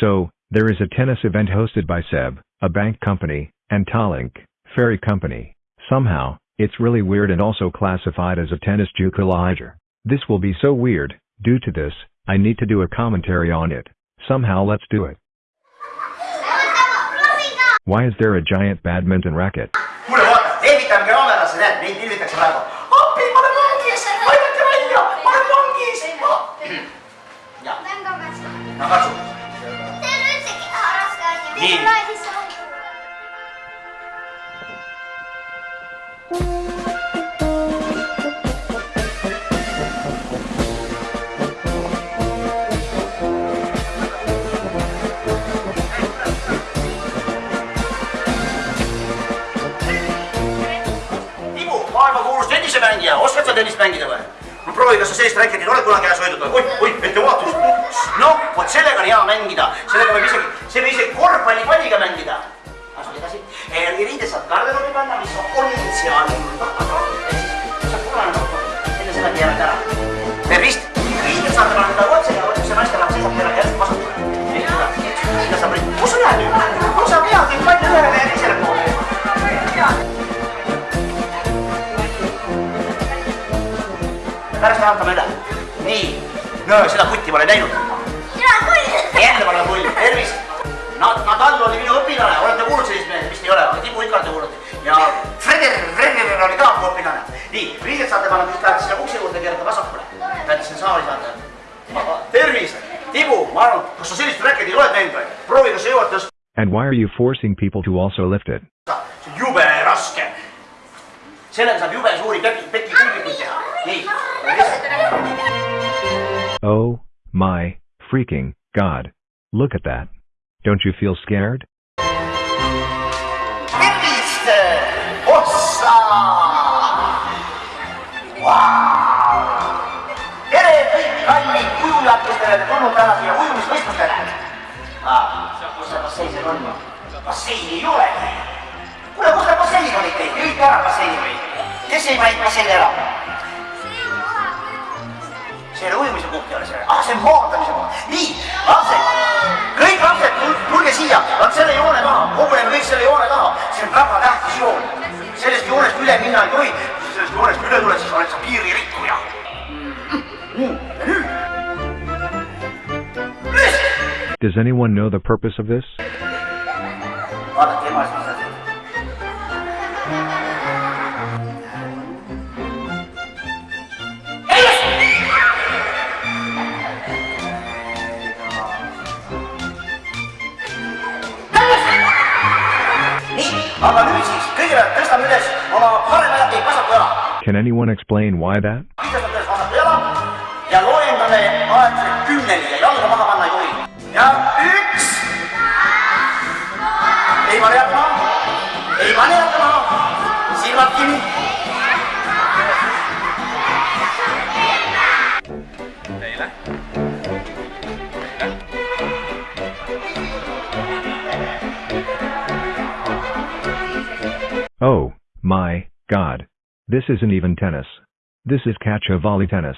So, there is a tennis event hosted by Seb, a bank company, and Tallink, ferry company. Somehow, it's really weird and also classified as a tennis juke This will be so weird, due to this, I need to do a commentary on it. Somehow let's do it. Why is there a giant badminton racket? Nii. Tibu, maailmakuulus tennisemängija, oskad sa tennist mängida või? no proovi, kas sa sellist räketit oled kunagi käes hoidnud või? oi, oi, ettevaatus. noh, vot sellega on hea mängida, sellega võib isegi, see võib isegi korvpallipalliga mängida. asu edasi, riided saad garderoobi panna, mis on seal. saad punane nuppu, enne seda keerad ära. tervist, riided saate panna otse ja otse naisterahvas seisab teile järsku vasakule. sinna saab, kus sa lähed nüüd? kus sa pead nüüd palju ühele ja teisele poole? pärast vaatame üle. nii, no seda kutti ma olen näinud. kuulnud. ja Freder, Freder oli ka mu õpilane. nii, riided saate panna just lähete sinna ukse juurde, keerate vasakule. peate sinna saali saada. tervist, Tibu, ma arvan, kas sa sellist räketit oled näinud või? proovi, kas sa jõuad tõsta. And why are you forcing people to also lift it? see on jube raske. sellega saab jube suuri peki, peki kulbikuid teha. nii, Oh, my, freaking, god. Look at that. Don't you feel scared? tervist, ossa. tere kõik kallid kes te tulnud täna siia ujumisvõistlustele. kus see bassein seal on? basseini ei olegi. kuule, kus need basseinid olid teil, jõite ära basseini või? kes ei pannud basseini ära? See ei ole ujumise koht ei ole see, ah see on maandamise koht. nii, lapsed, kõik lapsed, tulge siia, vaat selle joone taha, koguneme kõik selle joone taha, see on väga tähtis joon. sellest joonest üle minna ei tohi, kui sa sellest joonest üle tuled, siis oled sa piiririkkuja. nii, nüüd. Does anyone know the purpose of this? vaadake Can anyone explain why that? Oh. This isn't even tennis. This is catch a volley tennis.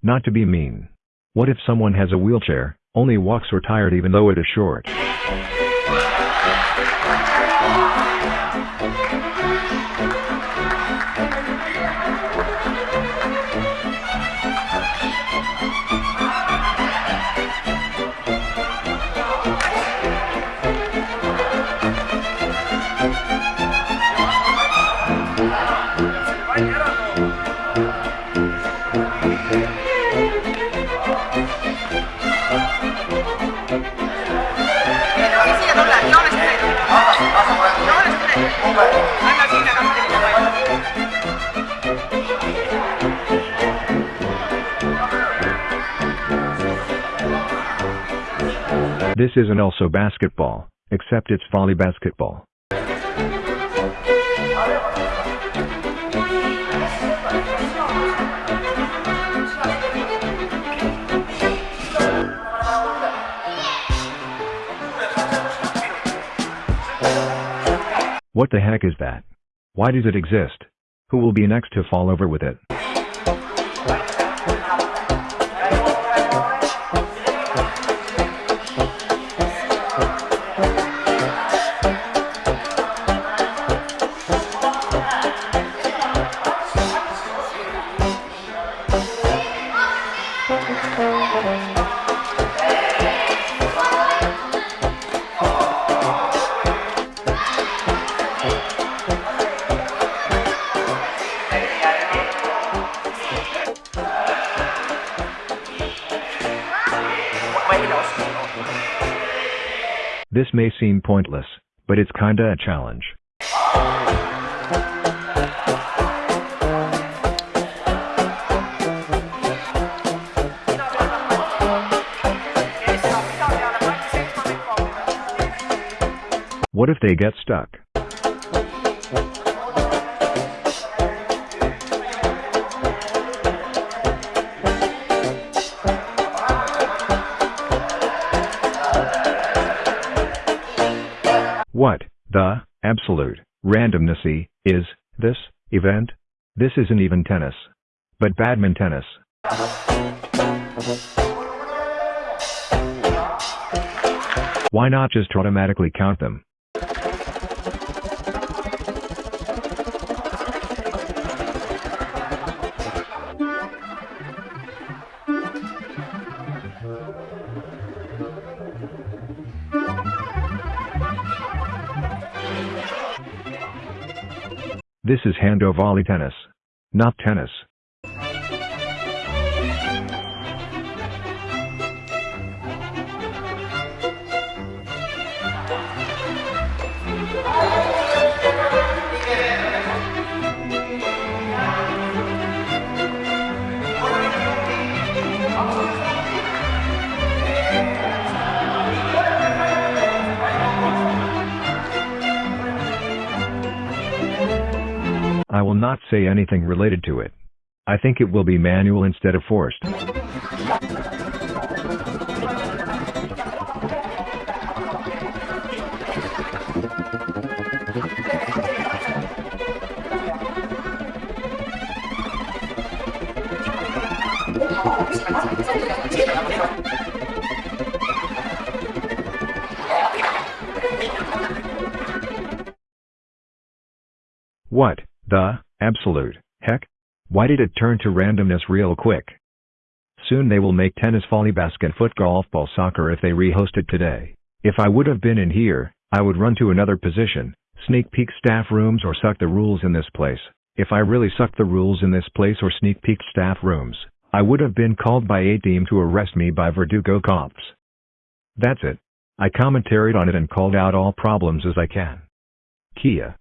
Not to be mean. What if someone has a wheelchair, only walks or tired even though it is short? This isn't also basketball, except it's volley basketball. What the heck is that? Why does it exist? Who will be next to fall over with it? This may seem pointless, but it's kinda a challenge. What if they get stuck? What, the, absolute, randomnessy, is, this, event? This isn't even tennis. But badminton tennis. Why not just automatically count them? This is hando volley tennis. Not tennis. I will not say anything related to it. I think it will be manual instead of forced. What, the, absolute, heck? Why did it turn to randomness real quick? Soon they will make tennis volley basket foot golf ball soccer if they rehost it today. If I would have been in here, I would run to another position, sneak peek staff rooms or suck the rules in this place. If I really sucked the rules in this place or sneak peeked staff rooms, I would have been called by a team to arrest me by Verdugo cops. That's it. I commentaried on it and called out all problems as I can. Kia.